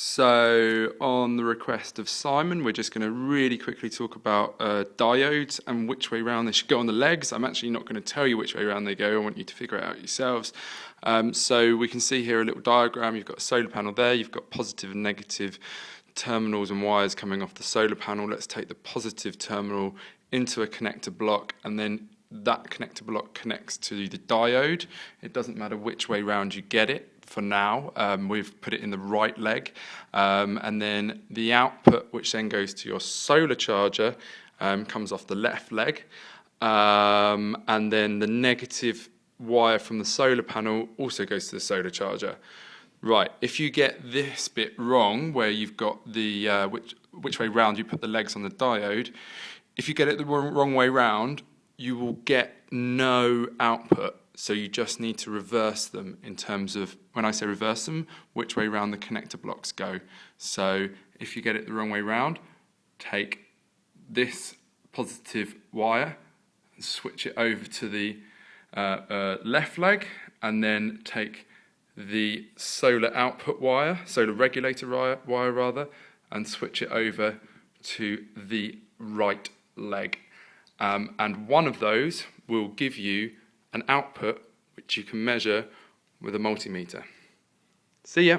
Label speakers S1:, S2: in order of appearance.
S1: So on the request of Simon, we're just going to really quickly talk about uh, diodes and which way round they should go on the legs. I'm actually not going to tell you which way round they go. I want you to figure it out yourselves. Um, so we can see here a little diagram. You've got a solar panel there. You've got positive and negative terminals and wires coming off the solar panel. Let's take the positive terminal into a connector block and then that connector block connects to the diode. It doesn't matter which way round you get it for now. Um, we've put it in the right leg. Um, and then the output, which then goes to your solar charger, um, comes off the left leg. Um, and then the negative wire from the solar panel also goes to the solar charger. Right, if you get this bit wrong, where you've got the, uh, which, which way round you put the legs on the diode, if you get it the wrong, wrong way round, you will get no output so you just need to reverse them in terms of, when I say reverse them, which way round the connector blocks go. So if you get it the wrong way round, take this positive wire and switch it over to the uh, uh, left leg and then take the solar output wire, solar regulator wire, wire rather, and switch it over to the right leg. Um, and one of those will give you an output which you can measure with a multimeter. See ya!